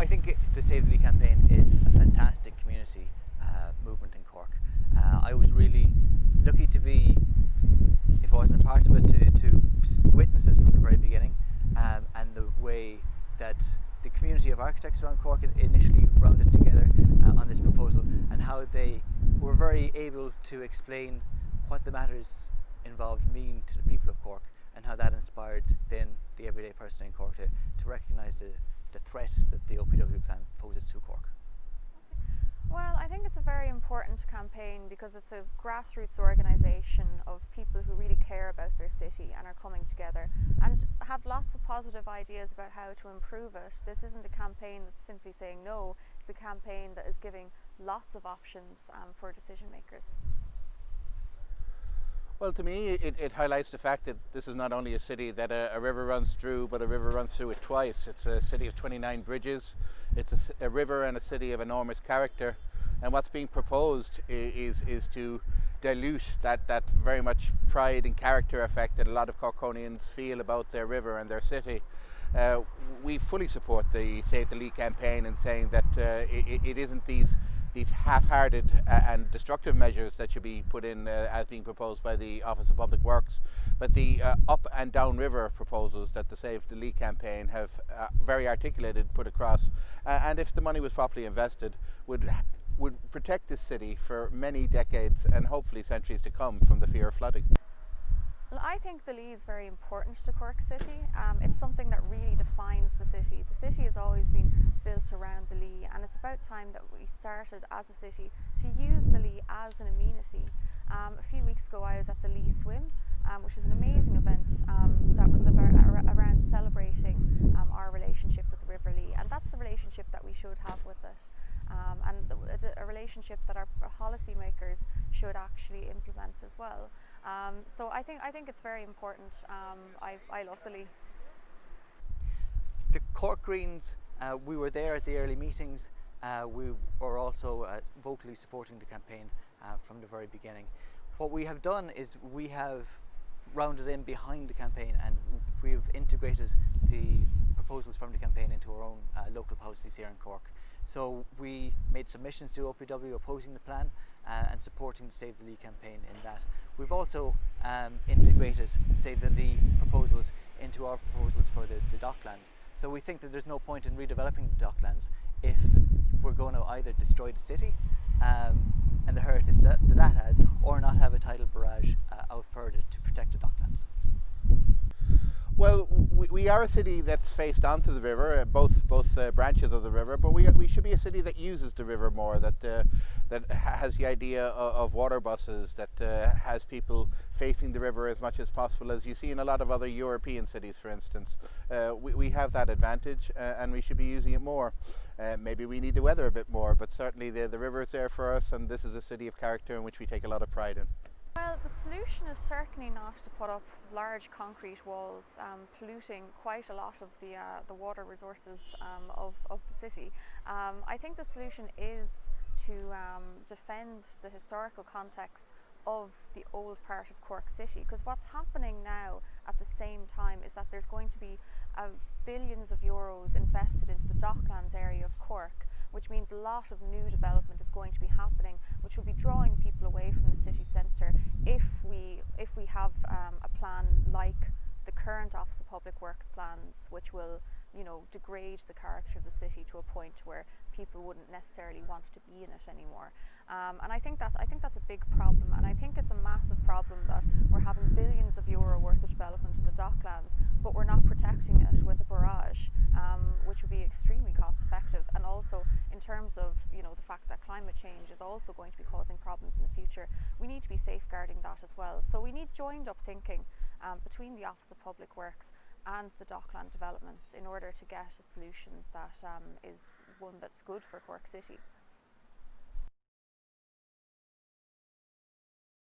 I think it, the Save the Lee campaign is a fantastic community uh, movement in Cork. Uh, I was really lucky to be, if I wasn't a part of it, to, to witness this from the very beginning um, and the way that the community of architects around Cork initially rounded together uh, on this proposal and how they were very able to explain what the matters involved mean to the people of Cork and how that inspired then the everyday person in Cork to, to recognise the, the threat that the OPW plan poses to Cork. Well, I think it's a very important campaign because it's a grassroots organisation of people who really care about their city and are coming together and have lots of positive ideas about how to improve it. This isn't a campaign that's simply saying no, it's a campaign that is giving lots of options um, for decision makers. Well, to me, it, it, highlights the fact that this is not only a city that a, a, river runs through, but a river runs through it twice. It's a city of 29 bridges. It's a, a river and a city of enormous character. And what's being proposed is, is to dilute that, that very much pride and character effect that a lot of Corkonians feel about their river and their city. Uh, we fully support the Save the Lee campaign in saying that uh, it, it isn't these these half-hearted uh, and destructive measures that should be put in uh, as being proposed by the Office of Public Works, but the uh, up and down river proposals that the Save the Lee campaign have uh, very articulated put across, uh, and if the money was properly invested, would would protect this city for many decades and hopefully centuries to come from the fear of flooding. Well, I think the Lee is very important to Cork City. Um, it's something that really defines the city. The city has always been built around the Lee and it's about time that we started as a city to use the Lee as an amenity. Um, a few weeks ago I was at the Lee Swim um, which is an amazing event um, that was about, around celebrating um, our relationship with the River Lee and that's the relationship that we should have with it um, and a, a relationship that our policymakers should actually implement as well. Um, so I think I think it's very important. Um, I, I love the Lee. The Cork Greens, uh, we were there at the early meetings. Uh, we were also uh, vocally supporting the campaign uh, from the very beginning. What we have done is we have rounded in behind the campaign and we've integrated the proposals from the campaign into our own uh, local policies here in Cork. So we made submissions to OPW opposing the plan uh, and supporting the Save the Lee campaign in that. We've also um, integrated Save the Lee proposals into our proposals for the, the docklands. So we think that there's no point in redeveloping the docklands if we're going to either destroy the city um, and the heritage that, that, that has or not have a tidal barrage uh, out further to protect the docklands. Well, we, are a city that's faced onto the river, uh, both both uh, branches of the river, but we, we should be a city that uses the river more, that uh, that has the idea of, of water buses, that uh, has people facing the river as much as possible, as you see in a lot of other European cities, for instance. Uh, we, we have that advantage uh, and we should be using it more. maybe we need the weather a bit more, but certainly the, the river is there for us and this is a city of character in which we take a lot of pride in. Well, the solution is certainly not to put up large concrete walls, um, polluting quite a lot of the, uh, the water resources um, of, of the city. Um, I think the solution is to um, defend the historical context of the old part of Cork City because what's happening now at the same time is that there's going to be uh, billions of euros invested into the Docklands area of Cork which means a lot of new development is going to be happening, which will be drawing people away from the city centre if we, if we have um, a plan like the current Office of Public Works plans, which will you know, degrade the character of the city to a point where people wouldn't necessarily want to be in it anymore. Um, and I think that's I think that's a big problem, and I think it's a massive problem that we're having billions of euro worth of development in the docklands, but we're not protecting it with a barrage, um, which would be extremely cost effective. And also, in terms of you know the fact that climate change is also going to be causing problems in the future, we need to be safeguarding that as well. So we need joined up thinking um, between the Office of Public Works and the dockland developments in order to get a solution that um, is one that's good for Cork City.